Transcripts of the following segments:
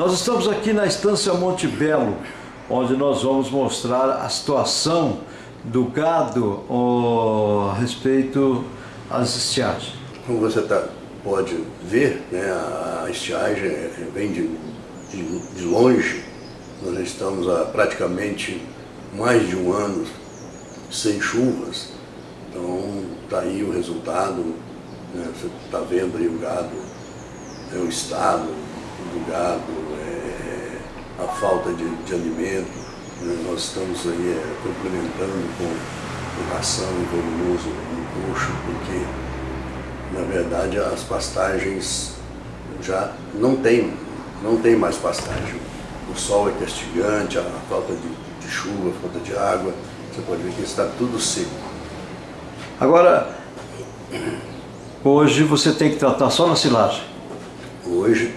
Nós estamos aqui na Estância Monte Belo, onde nós vamos mostrar a situação do gado a respeito às estiagens. Como você tá, pode ver, né, a estiagem vem de, de, de longe. Nós estamos há praticamente mais de um ano sem chuvas. Então está aí o resultado, né, você está vendo aí o gado, é o estado do gado, é, a falta de, de alimento. Né, nós estamos aí é, complementando com, ração e volumoso no coxo, porque na verdade as pastagens já não tem, não tem mais pastagem. O sol é castigante, a falta de, de chuva, a falta de água, você pode ver que está tudo seco. Agora, hoje você tem que tratar só na silagem. Hoje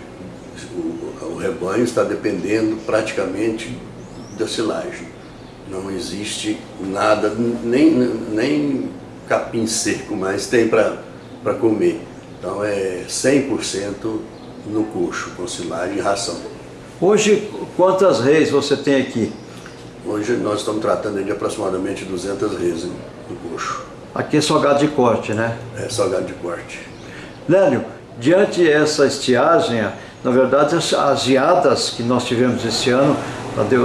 rebanho está dependendo praticamente da silagem. Não existe nada, nem, nem capim seco mais tem para comer. Então é 100% no coxo, com silagem e ração. Hoje, quantas reis você tem aqui? Hoje nós estamos tratando de aproximadamente 200 reis no coxo. Aqui é só gado de corte, né? É só gado de corte. Lélio, diante essa estiagem, na verdade as geadas que nós tivemos esse ano,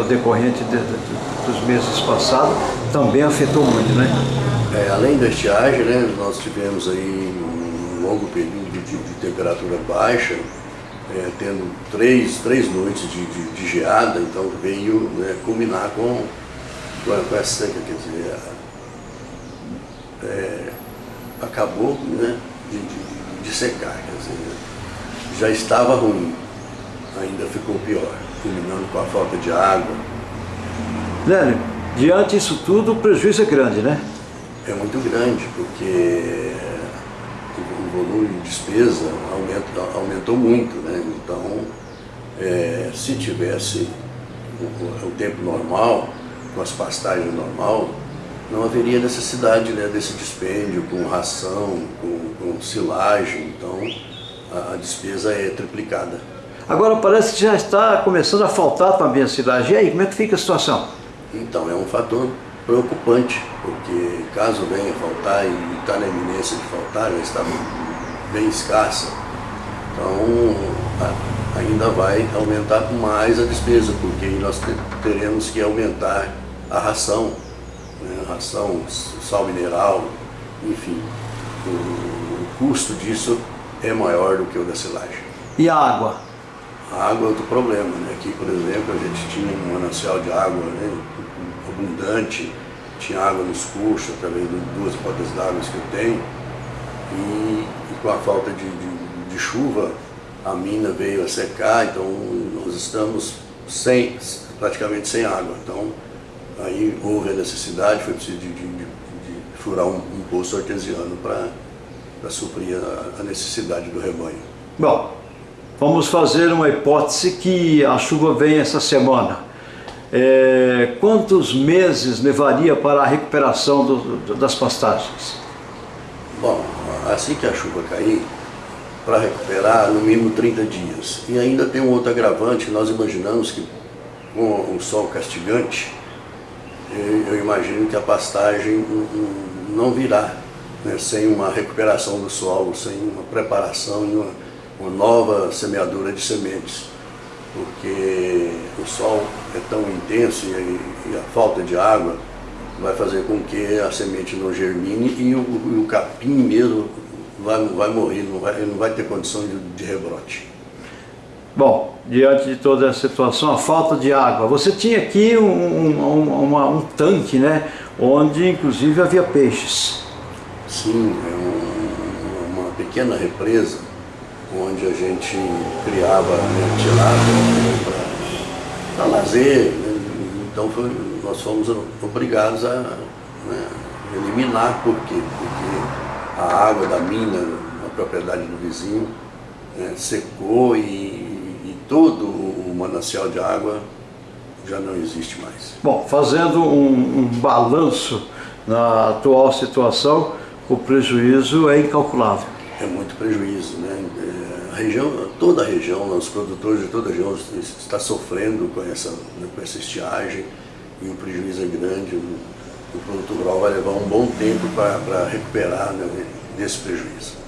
decorrente de, de, dos meses passados, também afetou muito, né? É, além da estiagem, né, nós tivemos aí um longo período de, de temperatura baixa, é, tendo três, três noites de, de, de geada, então veio né, culminar com, com essa seca, quer dizer, é, acabou né, de, de, secar, quer dizer, já estava ruim, ainda ficou pior, culminando com a falta de água. Lélio, diante disso tudo o prejuízo é grande, né? É muito grande, porque o volume de despesa aumentou, aumentou muito, né? Então, é, se tivesse o, o, tempo normal, com as pastagens normal, não haveria necessidade né, desse dispêndio com ração, com, com silagem, então a, a, despesa é triplicada. Agora parece que já está começando a faltar também a silagem. E aí, como é que fica a situação? Então, é um fator preocupante, porque caso venha faltar e está na iminência de faltar, já está bem escassa, então ainda vai aumentar mais a despesa, porque nós teremos que aumentar a ração, né, ração, sal mineral, enfim, o, custo disso é maior do que o da silagem. E a água? A água é outro problema, né? aqui por exemplo a gente tinha um manancial de água né, abundante, tinha água nos cursos, através de duas podas d'água que eu tenho, e, e, com a falta de, de, de, chuva, a mina veio a secar, então nós estamos sem, praticamente sem água. Então aí houve a necessidade, foi preciso de, de furar um, um, poço artesiano para suprir a, a necessidade do rebanho. Bom, vamos fazer uma hipótese que a chuva vem essa semana. É, quantos meses levaria para a recuperação do, do, das pastagens? Bom, assim que a chuva cair, para recuperar no mínimo 30 dias. E ainda tem um outro agravante, nós imaginamos que com o sol castigante, eu imagino que a pastagem não virá né, sem uma recuperação do solo, sem uma preparação e uma, uma nova semeadura de sementes porque o sol é tão intenso e, e a falta de água vai fazer com que a semente não germine e o, o capim mesmo vai, vai morrer, não vai, não vai ter condição de, de rebrote. Bom, diante de toda a situação, a falta de água, você tinha aqui um, um, uma, um tanque, né, onde inclusive havia peixes. Sim, é um, uma pequena represa onde a gente criava tilápia para lazer. Né? Então foi, nós fomos obrigados a né, eliminar, por quê? Porque a água da mina, na propriedade do vizinho, né, secou e, e todo o manancial de água já não existe mais. Bom, fazendo um, um balanço na atual situação, o prejuízo é incalculável. É muito prejuízo, né? É, região, toda a região, os produtores de toda a região está sofrendo com essa, com essa estiagem e o prejuízo é grande. O, o produtor rural vai levar um bom tempo para recuperar né, desse prejuízo.